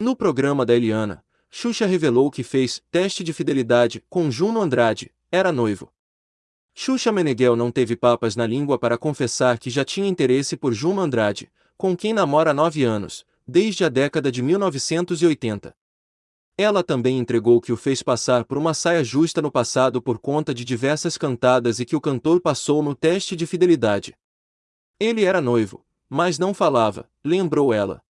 No programa da Eliana, Xuxa revelou que fez teste de fidelidade com Juno Andrade, era noivo. Xuxa Meneghel não teve papas na língua para confessar que já tinha interesse por Juno Andrade, com quem namora há nove anos, desde a década de 1980. Ela também entregou que o fez passar por uma saia justa no passado por conta de diversas cantadas e que o cantor passou no teste de fidelidade. Ele era noivo, mas não falava, lembrou ela.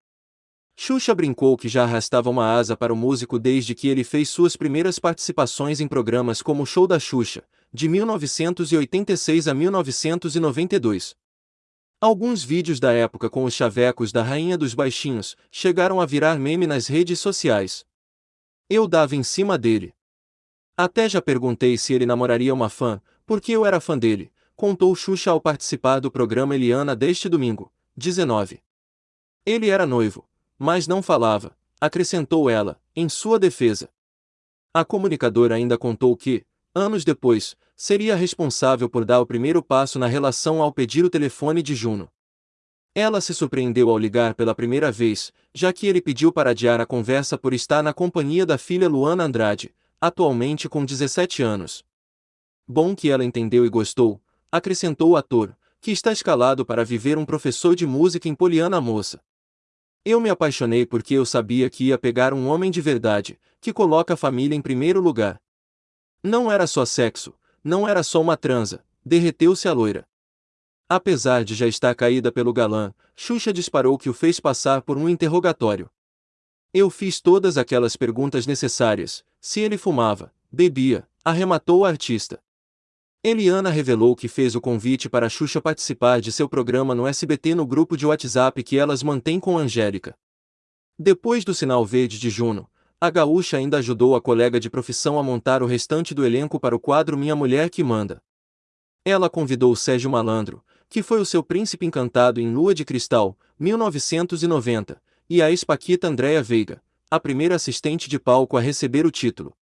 Xuxa brincou que já arrastava uma asa para o músico desde que ele fez suas primeiras participações em programas como o Show da Xuxa, de 1986 a 1992. Alguns vídeos da época com os chavecos da Rainha dos Baixinhos chegaram a virar meme nas redes sociais. Eu dava em cima dele. Até já perguntei se ele namoraria uma fã, porque eu era fã dele, contou Xuxa ao participar do programa Eliana deste domingo, 19. Ele era noivo, mas não falava, acrescentou ela, em sua defesa. A comunicadora ainda contou que, anos depois, seria responsável por dar o primeiro passo na relação ao pedir o telefone de Juno. Ela se surpreendeu ao ligar pela primeira vez, já que ele pediu para adiar a conversa por estar na companhia da filha Luana Andrade, atualmente com 17 anos. Bom que ela entendeu e gostou, acrescentou o ator, que está escalado para viver um professor de música em Poliana Moça. Eu me apaixonei porque eu sabia que ia pegar um homem de verdade, que coloca a família em primeiro lugar. Não era só sexo, não era só uma transa, derreteu-se a loira. Apesar de já estar caída pelo galã, Xuxa disparou que o fez passar por um interrogatório. Eu fiz todas aquelas perguntas necessárias, se ele fumava, bebia, arrematou o artista. Eliana revelou que fez o convite para Xuxa participar de seu programa no SBT no grupo de WhatsApp que elas mantêm com Angélica. Depois do sinal verde de Juno, a gaúcha ainda ajudou a colega de profissão a montar o restante do elenco para o quadro Minha Mulher que Manda. Ela convidou Sérgio Malandro, que foi o seu príncipe encantado em Lua de Cristal, 1990, e a ex-paquita Andréa Veiga, a primeira assistente de palco a receber o título.